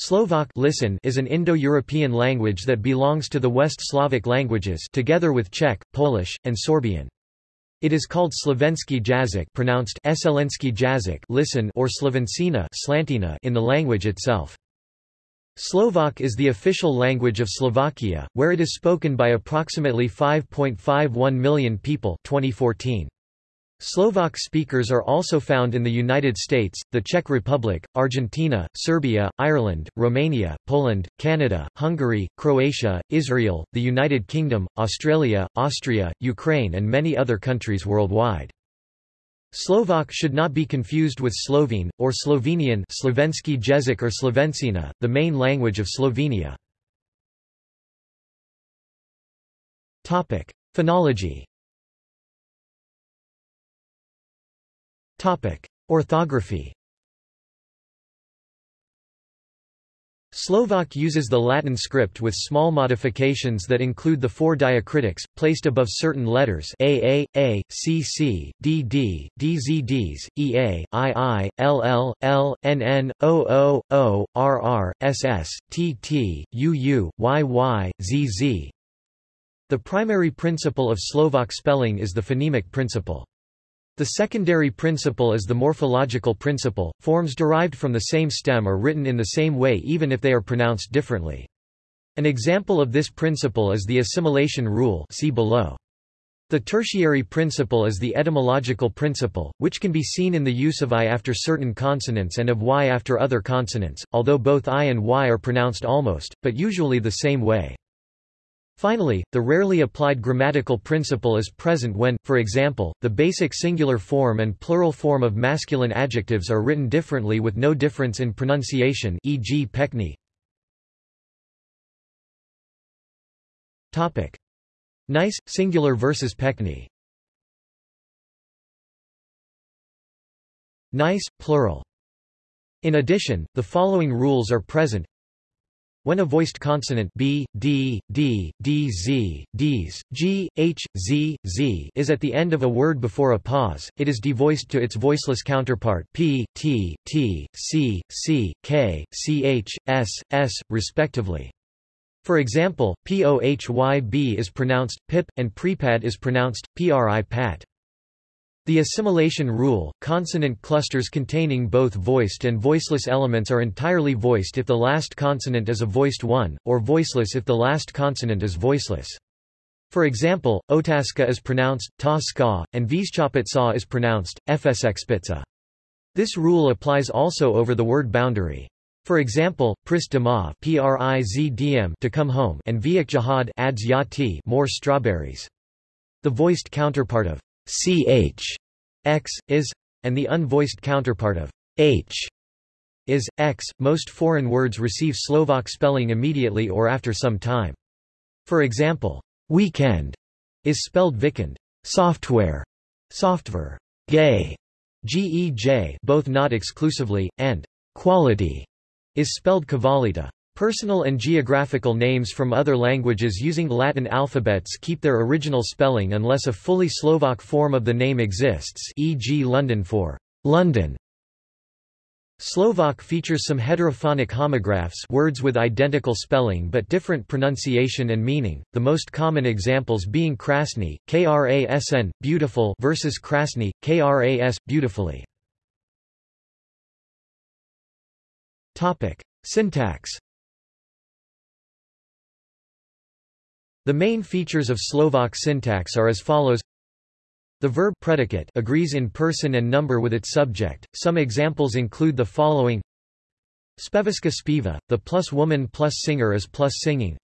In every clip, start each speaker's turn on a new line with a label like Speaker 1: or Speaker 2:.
Speaker 1: Slovak listen is an Indo-European language that belongs to the West Slavic languages together with Czech, Polish, and Sorbian. It is called Slovensky jazyk pronounced Eselensky jazyk listen or Slovencina slantina in the language itself. Slovak is the official language of Slovakia, where it is spoken by approximately 5.51 million people 2014. Slovak speakers are also found in the United States, the Czech Republic, Argentina, Serbia, Ireland, Romania, Poland, Canada, Hungary, Croatia, Israel, the United Kingdom, Australia, Austria, Ukraine and many other countries worldwide. Slovak should not be confused with Slovene, or Slovenian Slovensky jezik or Slovencina, the main language of Slovenia. Phonology Topic: Orthography. Slovak uses the Latin script with small modifications that include the four diacritics, placed above certain letters a, a, a, c, c, d, d, dz, ds, ea, il ll nn oo rr ss tt uu yy zz The primary principle of Slovak spelling is the phonemic principle. The secondary principle is the morphological principle, forms derived from the same stem are written in the same way even if they are pronounced differently. An example of this principle is the assimilation rule see below. The tertiary principle is the etymological principle, which can be seen in the use of I after certain consonants and of Y after other consonants, although both I and Y are pronounced almost, but usually the same way. Finally, the rarely applied grammatical principle is present when, for example, the basic singular form and plural form of masculine adjectives are written differently with no difference in pronunciation e.g. pekni. Nice, singular versus pekni Nice, plural. In addition, the following rules are present when a voiced consonant b, d, d, d, z, ds, g, h, z, z is at the end of a word before a pause, it is devoiced to its voiceless counterpart p, t, t, c, c, k, ch, s, s, respectively. For example, pohyb is pronounced pip, and prepad is pronounced pri pat. The assimilation rule, consonant clusters containing both voiced and voiceless elements are entirely voiced if the last consonant is a voiced one, or voiceless if the last consonant is voiceless. For example, otaska is pronounced ta ska, and vizchapitsa is pronounced fsxpitsa. This rule applies also over the word boundary. For example, pris dama to come home and viak adds yati more strawberries. The voiced counterpart of ch x is and the unvoiced counterpart of h is x. Most foreign words receive Slovak spelling immediately or after some time. For example, weekend is spelled vikend, software, software, gay, gej, both not exclusively, and quality is spelled kvalita. Personal and geographical names from other languages using Latin alphabets keep their original spelling unless a fully Slovak form of the name exists e.g. London for London. Slovak features some heterophonic homographs words with identical spelling but different pronunciation and meaning, the most common examples being krasny, krasn, beautiful versus krasny, kras, beautifully. Syntax The main features of Slovak syntax are as follows the verb predicate agrees in person and number with its subject. Some examples include the following Speviska spiva, the plus woman plus singer is plus singing.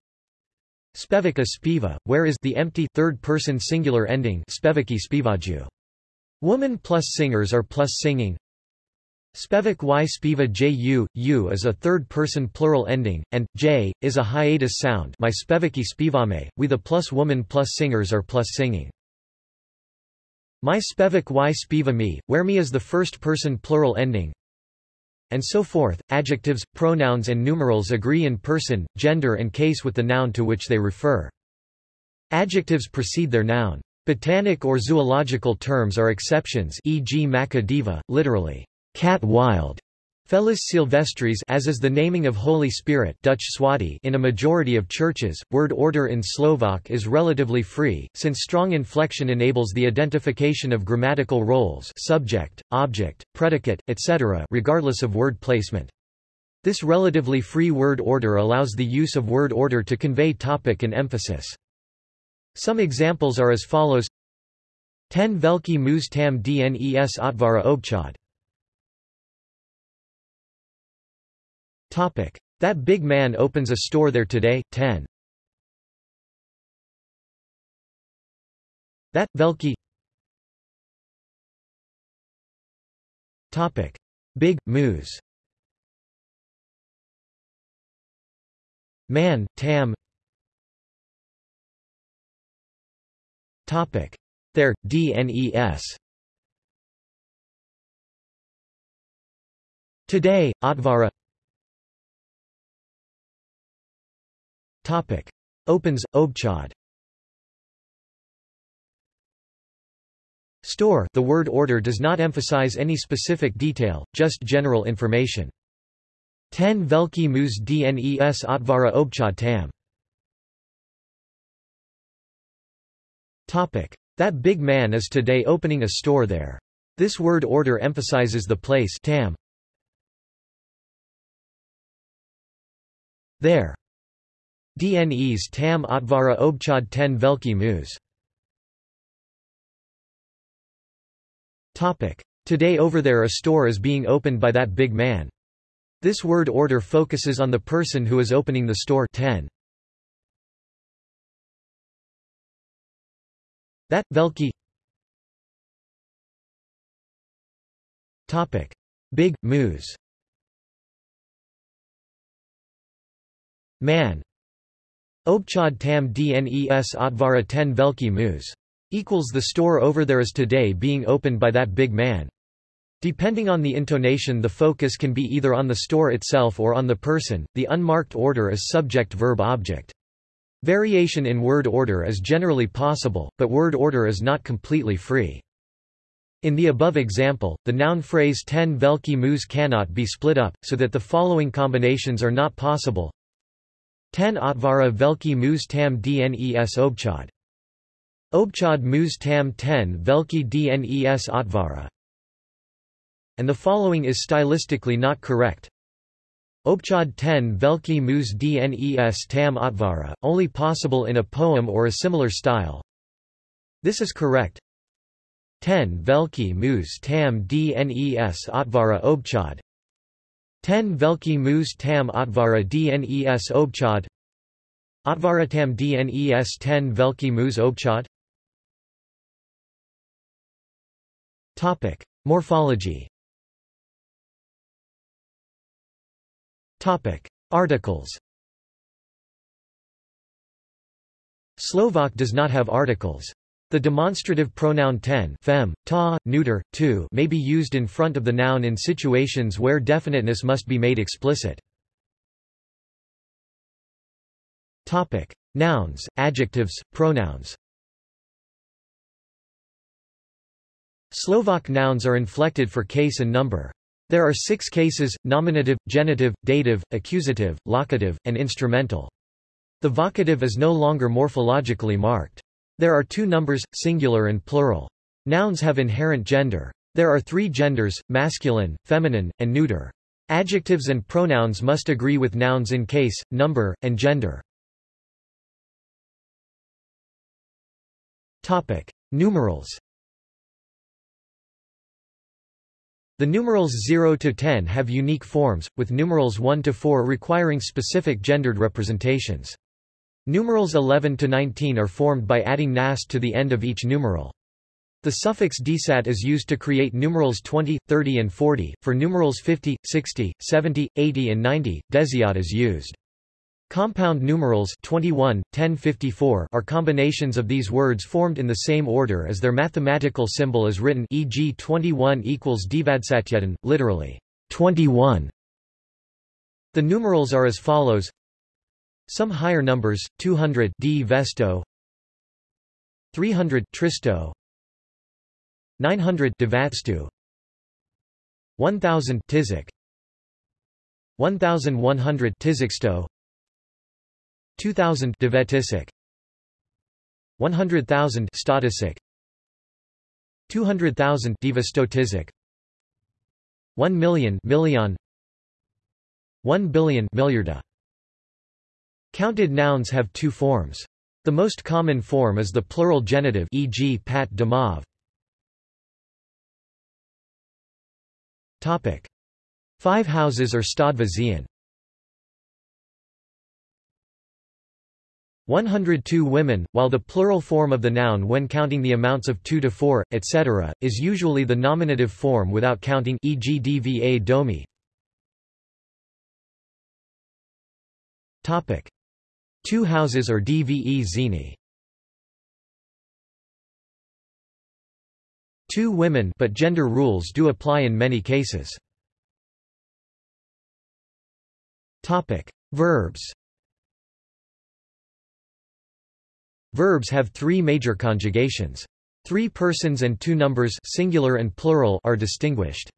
Speaker 1: Spevika spiva, where is the empty third-person singular ending speviki spivaju. Woman plus singers are plus singing. Spevak y spiva ju, u is a third-person plural ending, and j is a hiatus sound. My spevaki spivame, we the plus woman plus singers are plus singing. My spevak y spiva me, where me is the first-person plural ending, and so forth. Adjectives, pronouns, and numerals agree in person, gender, and case with the noun to which they refer. Adjectives precede their noun. Botanic or zoological terms are exceptions, e.g. Macca diva, literally cat wild, Felis Silvestris as is the naming of Holy Spirit Dutch Swati in a majority of churches, word order in Slovak is relatively free, since strong inflection enables the identification of grammatical roles subject, object, predicate, etc. regardless of word placement. This relatively free word order allows the use of word order to convey topic and emphasis. Some examples are as follows Ten velki mus tam dnes otvara obchad That big man opens a store there today, 10. That, Velki Topic. Big, moose Man, Tam Topic. There, DNES Today, Otvara Topic. Opens, Obchad Store the word order does not emphasize any specific detail, just general information. 10 Velki mus dnes otvara obchad tam. Topic. That big man is today opening a store there. This word order emphasizes the place tam. There. Dnes tam otvara obchad ten velki mus. Today over there a store is being opened by that big man. This word order focuses on the person who is opening the store 10. That, velki Big, mus Man Obchad tam dnes otvara ten velki mus. Equals the store over there is today being opened by that big man. Depending on the intonation the focus can be either on the store itself or on the person, the unmarked order is subject-verb-object. Variation in word order is generally possible, but word order is not completely free. In the above example, the noun phrase ten velki mus cannot be split up, so that the following combinations are not possible. 10 Otvara Velki Muz Tam Dnes Obchad. Obchad Muz Tam 10 Velki Dnes Otvara. And the following is stylistically not correct. Obchad 10 Velki Muz Dnes Tam Otvara, only possible in a poem or a similar style. This is correct. 10 Velki Muz Tam Dnes Otvara Obchad. 10 Velki Mus Tam Otvara Dnes Obchad Otvaratam Dnes 10 Velki Mus Obchad Topic. Morphology. Topic. Articles. Slovak does not have articles. The demonstrative pronoun ten fem, ta, neuter, tu may be used in front of the noun in situations where definiteness must be made explicit. Topic. Nouns, adjectives, pronouns Slovak nouns are inflected for case and number. There are six cases, nominative, genitive, dative, accusative, locative, and instrumental. The vocative is no longer morphologically marked. There are two numbers, singular and plural. Nouns have inherent gender. There are three genders, masculine, feminine, and neuter. Adjectives and pronouns must agree with nouns in case, number, and gender. Topic. Numerals The numerals 0 to 10 have unique forms, with numerals 1 to 4 requiring specific gendered representations. Numerals 11 to 19 are formed by adding nast to the end of each numeral. The suffix desat is used to create numerals 20, 30 and 40. For numerals 50, 60, 70, 80 and 90, desiat is used. Compound numerals 21, 10, 54 are combinations of these words formed in the same order as their mathematical symbol is written e.g. 21 equals dvadsatyetan, literally, 21. The numerals are as follows some higher numbers, 200 D. Vesto 300 Tristo 900 Devatstu 1000 Tizik 1100 Tizixto 2000 Devetisic 100,000 Statisic 200,000 Divastotisic 1 million million 1 billion milliarda Counted nouns have two forms. The most common form is the plural genitive e.g. pat damav. Topic: Five houses or stadva zien. 102 women, while the plural form of the noun when counting the amounts of 2 to 4, etc., is usually the nominative form without counting e.g. dva domi. Topic: Two houses or dve zini. Two women but gender rules do apply in many cases. Topic: Verbs. Verbs have three major conjugations. Three persons and two numbers singular and plural are distinguished.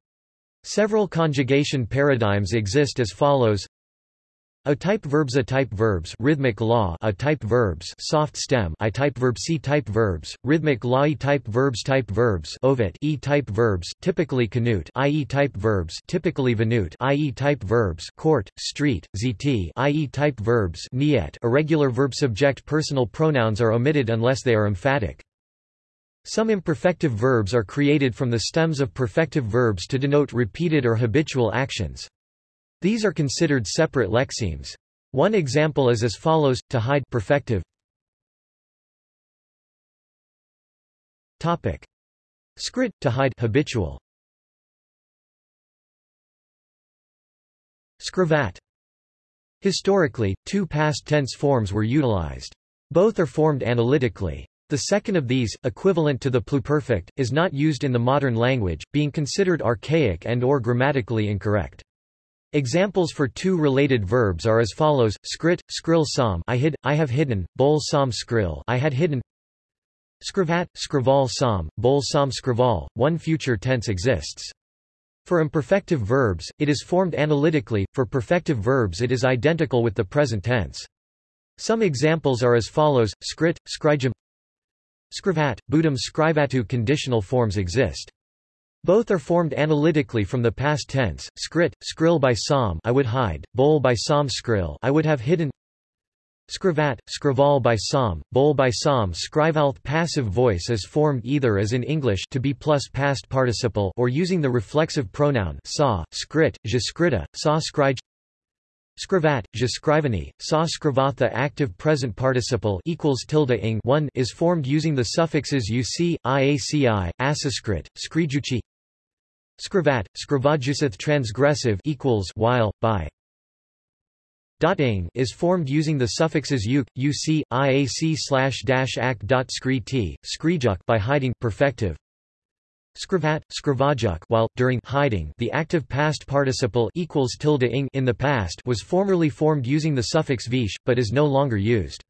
Speaker 1: Several conjugation paradigms exist as follows a-type verbs A-type verbs rhythmic law A-type verbs soft stem I-type verb C-type verbs rhythmic law E-type verbs type verbs ovid E-type verbs typically canute i.e. type verbs typically venute i.e. type verbs court street zt i.e. type verbs niet irregular verb subject personal pronouns are omitted unless they are emphatic some imperfective verbs are created from the stems of perfective verbs to denote repeated or habitual actions. These are considered separate lexemes. One example is as follows, to hide perfective. Topic. Skrit, to hide habitual. Skravat. Historically, two past tense forms were utilized. Both are formed analytically. The second of these, equivalent to the pluperfect, is not used in the modern language, being considered archaic and or grammatically incorrect. Examples for two related verbs are as follows: skrit, skrill som I hid, I have hidden, bol som skrill I had hidden. Skrivat, skrival som, bol som skrival. One future tense exists. For imperfective verbs, it is formed analytically, for perfective verbs it is identical with the present tense. Some examples are as follows, skrit, skrijam Skrivat, budum skrivatu conditional forms exist. Both are formed analytically from the past tense, skrit, skrill by som I would hide, bol by som skrill I would have hidden Skrivat, skrival by som, bol by som Skrivalth passive voice is formed either as in English to be plus past participle or using the reflexive pronoun sa, skrit, jaskrita, sa skrij Skrivat, jaskrivani, sa skrivatha active present participle equals tilde ing 1 is formed using the suffixes uc, iaci, asaskrit, skrijuchi Skrivat, skrivajusath transgressive equals while, by. Dotting is formed using the suffixes uk, uc, iac slash dash ak dot skrijuk by hiding perfective. Skrivat, skrivajuk while, during hiding the active past participle equals tilde ing in the past was formerly formed using the suffix vish, but is no longer used.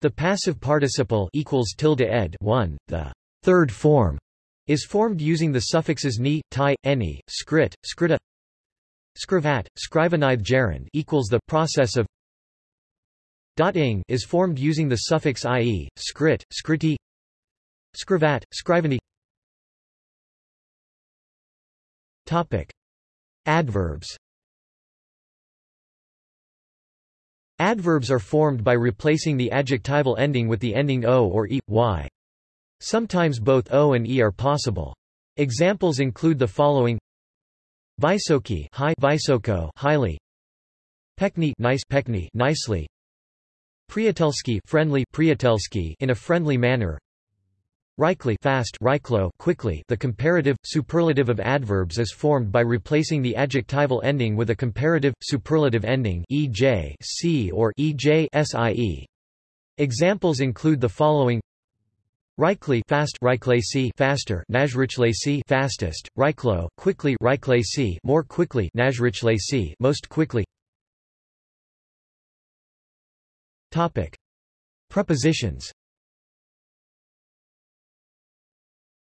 Speaker 1: The passive participle equals tilde ed 1, the third form is formed using the suffixes ni, ti, eni, skrit, skrita skrivat, skrivanith gerund equals the process of ing is formed using the suffix ie, skrit, skriti skrivat, skrivani Topic. Adverbs Adverbs are formed by replacing the adjectival ending with the ending o or e, y. Sometimes both O and E are possible. Examples include the following. Vysoki high Vysoko highly. Pekni nice Pekni nicely. Priatelski friendly Priatelski in a friendly manner. Rykly fast Ryklo quickly The comparative, superlative of adverbs is formed by replacing the adjectival ending with a comparative, superlative ending ej c or ej sie. Examples include the following Rykly fast Ryklasi faster Najrichlasi fastest Ryklo quickly Ryklasi more quickly Najrichlasi most quickly Topic Prepositions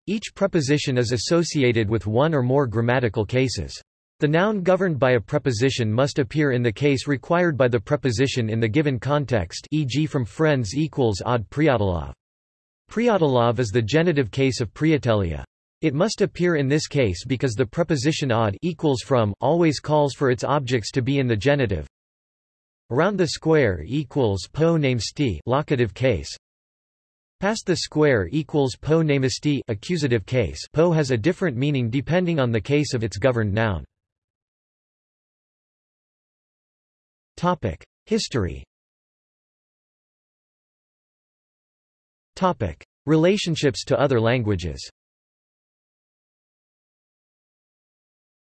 Speaker 1: Each preposition is associated with one or more grammatical cases The noun governed by a preposition must appear in the case required by the preposition in the given context e.g. from friends equals od Pryatilov. Pryatilov is the genitive case of Priatelia. It must appear in this case because the preposition od equals from always calls for its objects to be in the genitive. Around the square equals po namesti locative case. Past the square equals po namesti accusative case. Po has a different meaning depending on the case of its governed noun. Topic: History. Topic: Relationships to other languages.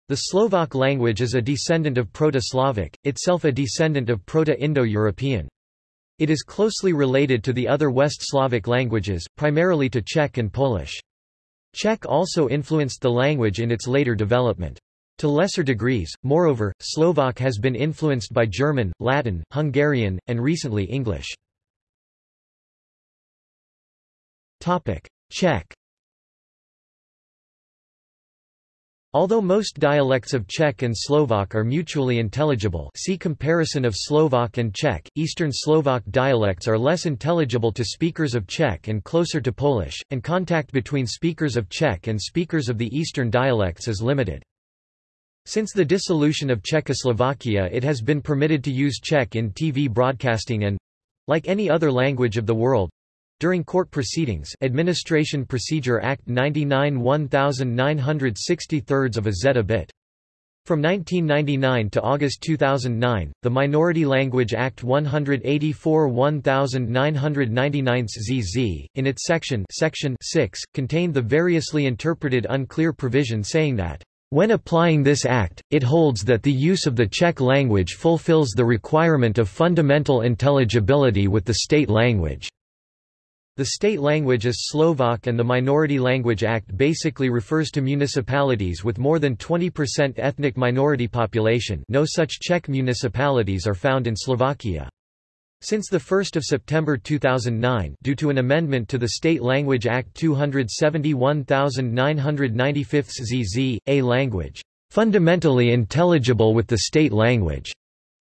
Speaker 1: The Slovak language is a descendant of Proto-Slavic, itself a descendant of Proto-Indo-European. It is closely related to the other West Slavic languages, primarily to Czech and Polish. Czech also influenced the language in its later development. To lesser degrees, moreover, Slovak has been influenced by German, Latin, Hungarian, and recently English. Czech Although most dialects of Czech and Slovak are mutually intelligible see comparison of Slovak and Czech, Eastern Slovak dialects are less intelligible to speakers of Czech and closer to Polish, and contact between speakers of Czech and speakers of the Eastern dialects is limited. Since the dissolution of Czechoslovakia it has been permitted to use Czech in TV broadcasting and—like any other language of the world, during court proceedings Administration Procedure Act 99 1963 of a zeta bit. From 1999 to August 2009, the Minority Language Act 184 1999 ZZ, in its section, section 6, contained the variously interpreted unclear provision saying that when applying this act, it holds that the use of the Czech language fulfills the requirement of fundamental intelligibility with the state language. The state language is Slovak and the Minority Language Act basically refers to municipalities with more than 20% ethnic minority population no such Czech municipalities are found in Slovakia. Since 1 September 2009 due to an amendment to the State Language Act 271995 ZZ, a language, "...fundamentally intelligible with the state language."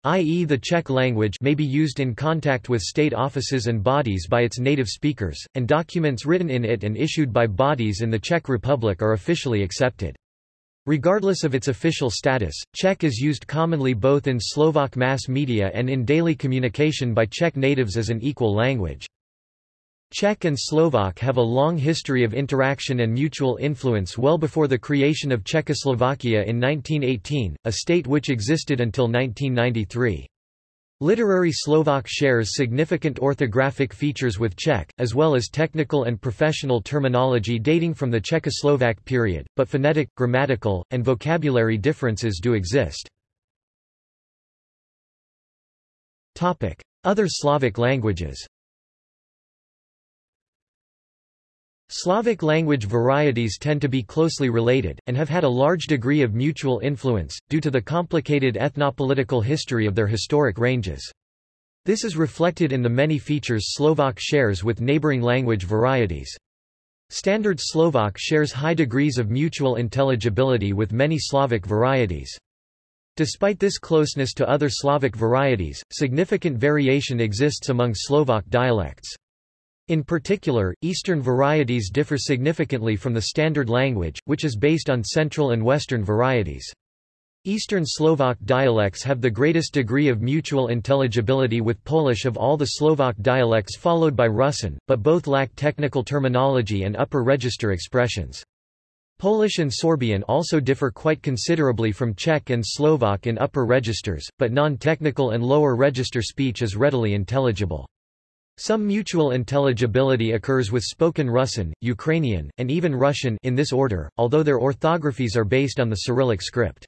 Speaker 1: i.e. the Czech language may be used in contact with state offices and bodies by its native speakers, and documents written in it and issued by bodies in the Czech Republic are officially accepted. Regardless of its official status, Czech is used commonly both in Slovak mass media and in daily communication by Czech natives as an equal language. Czech and Slovak have a long history of interaction and mutual influence well before the creation of Czechoslovakia in 1918, a state which existed until 1993. Literary Slovak shares significant orthographic features with Czech, as well as technical and professional terminology dating from the Czechoslovak period, but phonetic, grammatical, and vocabulary differences do exist. Other Slavic languages Slavic language varieties tend to be closely related, and have had a large degree of mutual influence, due to the complicated ethnopolitical history of their historic ranges. This is reflected in the many features Slovak shares with neighboring language varieties. Standard Slovak shares high degrees of mutual intelligibility with many Slavic varieties. Despite this closeness to other Slavic varieties, significant variation exists among Slovak dialects. In particular, Eastern varieties differ significantly from the Standard language, which is based on Central and Western varieties. Eastern Slovak dialects have the greatest degree of mutual intelligibility with Polish of all the Slovak dialects followed by Russian, but both lack technical terminology and upper register expressions. Polish and Sorbian also differ quite considerably from Czech and Slovak in upper registers, but non-technical and lower register speech is readily intelligible. Some mutual intelligibility occurs with spoken Russian, Ukrainian, and even Russian in this order, although their orthographies are based on the Cyrillic script.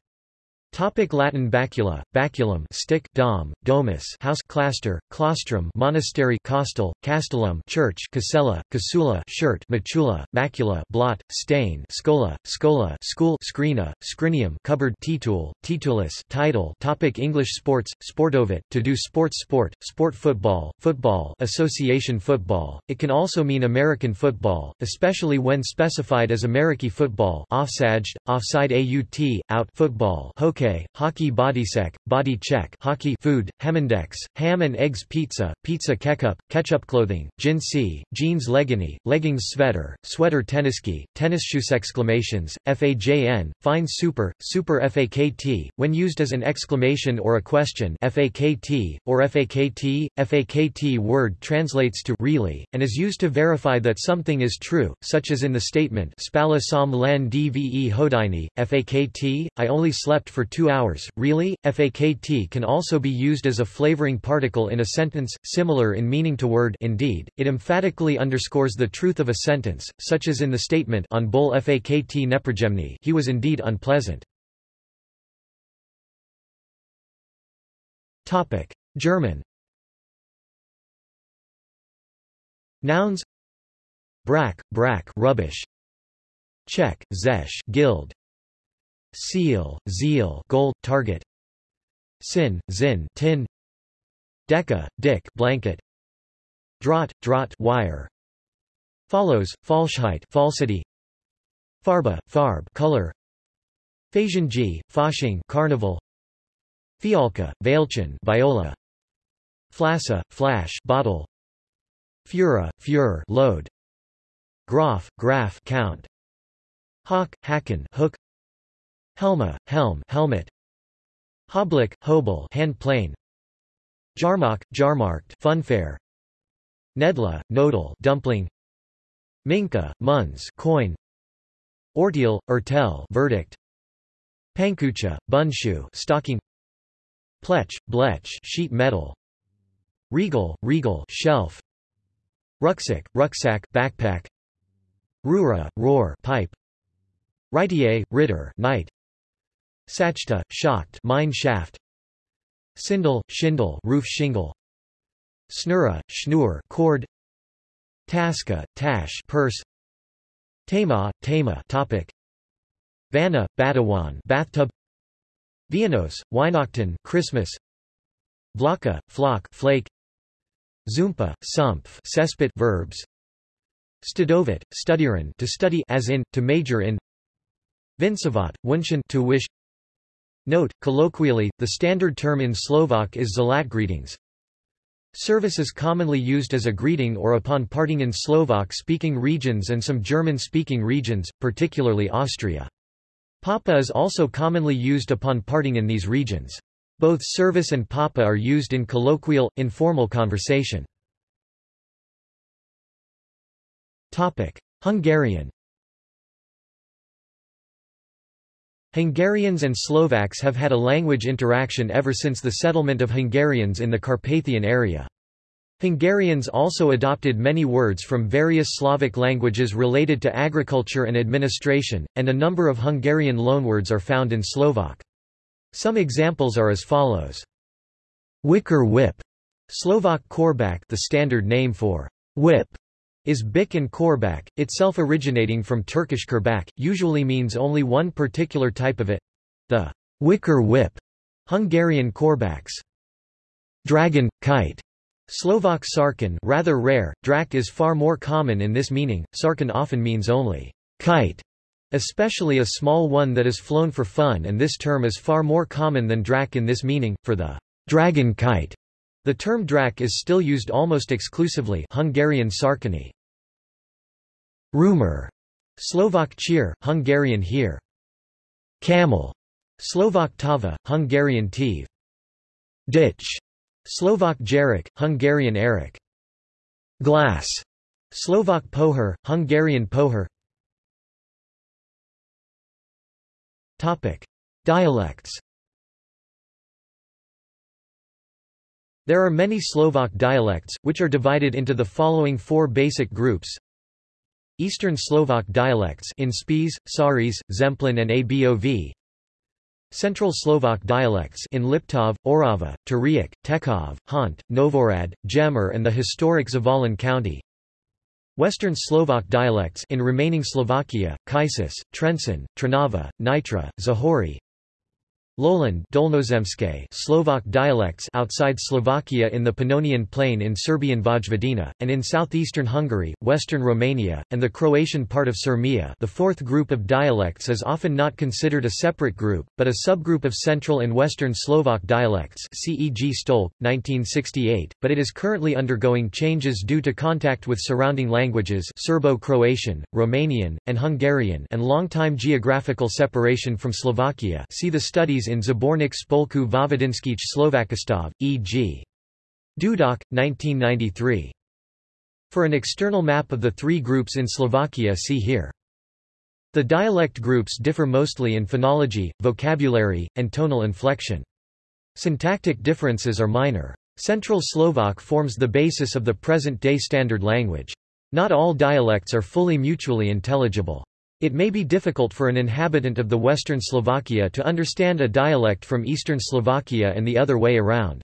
Speaker 1: Topic Latin bacula, baculum stick, dom, domus house clastor, claustrum monastery costal, castellum church casella, casula shirt macula, macula blot, stain scola, scola school scrina, scrinium cupboard titool, titulus title Topic English sports, sportovit, to do sports sport, sport football, football association football. It can also mean American football, especially when specified as American football offsaged, offside AUT, out football hockey hockey, hockey bodysec, body check hockey food, hemendex, ham and eggs pizza, pizza ketchup, ketchup clothing, jinsi, jeans leggini, leggings sweater, sweater tenniski, tennis shoes exclamations, FAJN, fine super, super FAKT, when used as an exclamation or a question FAKT, or FAKT, FAKT word translates to really, and is used to verify that something is true, such as in the statement Spala som len dve hodini, FAKT, I only slept for two hours, really? FAKT can also be used as a flavoring particle in a sentence, similar in meaning to word. Indeed, it emphatically underscores the truth of a sentence, such as in the statement on bol FAKT neprojemny he was indeed unpleasant. German. Nouns. Brack, brack rubbish. Czech, zesh guild seal, zeal gold, target. Sin, zin tin. Deca, dick blanket. Draught, draught wire. Follows, falschheit falsity. Farba, farb color. Phasian Fasching carnival. Fialka, Veilchen viola. Flassa, flash bottle. Fura, fure load. Graf, graph count. Hawk, hacken hook Helma, helm helmet. Hoblik, hobel hand plane. Jarmark, jarmarked funfair. Nedla, nodal dumpling. Minka, muns coin. Ordeal, ertel verdict. Pankucha, bunshoe stocking. Plech, blech sheet metal. Regal, regal shelf. Rucksack, rucksack backpack. Rura, roar pipe. Ritier, ritter knight Sachta, shocked mine shaft. Sindel, shindle roof shingle. Snura, schnur cord. Taska, tash purse. Tema, tema topic. Vanna, Batawan bathtub. Vianos, Weihnachten Christmas. Vlaka, flock flake. Zumpa, sumpf cesspit verbs. Studovit, studieren to study as in, to major in. Vinsavat, wunschen to wish Note, colloquially, the standard term in Slovak is Zalat greetings. Servus is commonly used as a greeting or upon parting in Slovak-speaking regions and some German-speaking regions, particularly Austria. Papa is also commonly used upon parting in these regions. Both servus and papa are used in colloquial, informal conversation. Hungarian Hungarians and Slovaks have had a language interaction ever since the settlement of Hungarians in the Carpathian area. Hungarians also adopted many words from various Slavic languages related to agriculture and administration, and a number of Hungarian loanwords are found in Slovak. Some examples are as follows. Wicker whip, Slovak korbak the standard name for whip, is Bik and Korbak, itself originating from Turkish kurbak, usually means only one particular type of it the wicker whip, Hungarian korbaks. Dragon, kite. Slovak sarkan rather rare, drak is far more common in this meaning, sarkan often means only kite, especially a small one that is flown for fun and this term is far more common than drak in this meaning, for the dragon kite. The term drak is still used almost exclusively Hungarian sarkany. Rumor. Slovak cheer, Hungarian here. Camel. Slovak tava, Hungarian tiv. Ditch. Slovak jarek, Hungarian erik. Glass. Slovak pohar, Hungarian pohar. Topic: Dialects. There are many Slovak dialects, which are divided into the following four basic groups. Eastern Slovak dialects in Spiš, Saris, Zemplín and Abov Central Slovak dialects in Liptov, Orava, Turiak, Tekov, Hont, Novohrad, Gemer and the historic Zvolen County. Western Slovak dialects in remaining Slovakia, Kaisis, Trenčín, Trnava, Nitra, Zahori Lowland Dolnozemské Slovak dialects outside Slovakia in the Pannonian Plain in Serbian Vojvodina, and in southeastern Hungary, western Romania, and the Croatian part of Sirmia. The fourth group of dialects is often not considered a separate group, but a subgroup of Central and Western Slovak dialects CEG Štolc, 1968, but it is currently undergoing changes due to contact with surrounding languages Serbo-Croatian, Romanian, and Hungarian and long-time geographical separation from Slovakia. See the studies in Zabornik Spolku Vojvodinskich Slovakistov, e.g. Dudok, 1993. For an external map of the three groups in Slovakia see here. The dialect groups differ mostly in phonology, vocabulary, and tonal inflection. Syntactic differences are minor. Central Slovak forms the basis of the present-day standard language. Not all dialects are fully mutually intelligible. It may be difficult for an inhabitant of the western Slovakia to understand a dialect from eastern Slovakia and the other way around.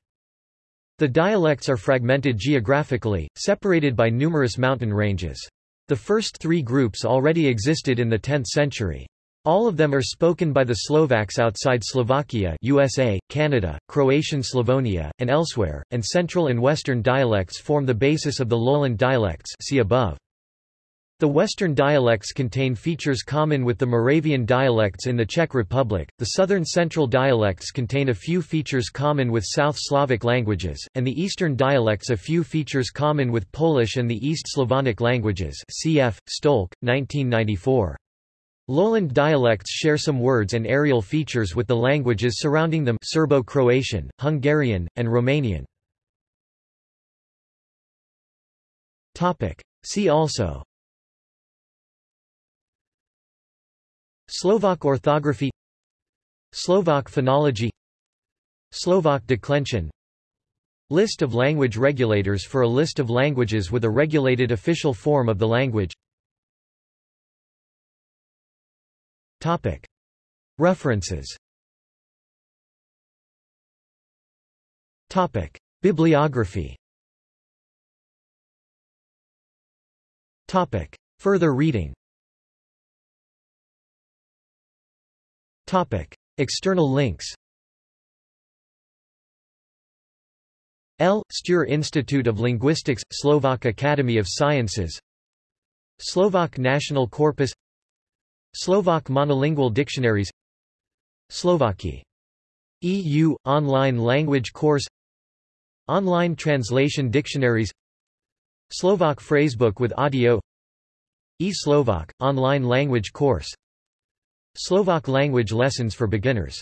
Speaker 1: The dialects are fragmented geographically, separated by numerous mountain ranges. The first three groups already existed in the 10th century. All of them are spoken by the Slovaks outside Slovakia USA, Canada, Croatian Slavonia, and elsewhere, and central and western dialects form the basis of the lowland dialects see above. The Western dialects contain features common with the Moravian dialects in the Czech Republic, the Southern Central dialects contain a few features common with South Slavic languages, and the Eastern dialects a few features common with Polish and the East Slavonic languages cf. Štolc, 1994. Lowland dialects share some words and areal features with the languages surrounding them Serbo-Croatian, Hungarian, and Romanian. See also Slovak orthography Slovak phonology Slovak declension. List of language regulators for a list of languages with a regulated official form of the language. References. Bibliography. Further reading External links L. Štúr Institute of Linguistics, Slovak Academy of Sciences Slovak National Corpus Slovak Monolingual Dictionaries Slovaki. EU – Online Language Course Online Translation Dictionaries Slovak Phrasebook with audio E-Slovak – Online Language Course Slovak language lessons for beginners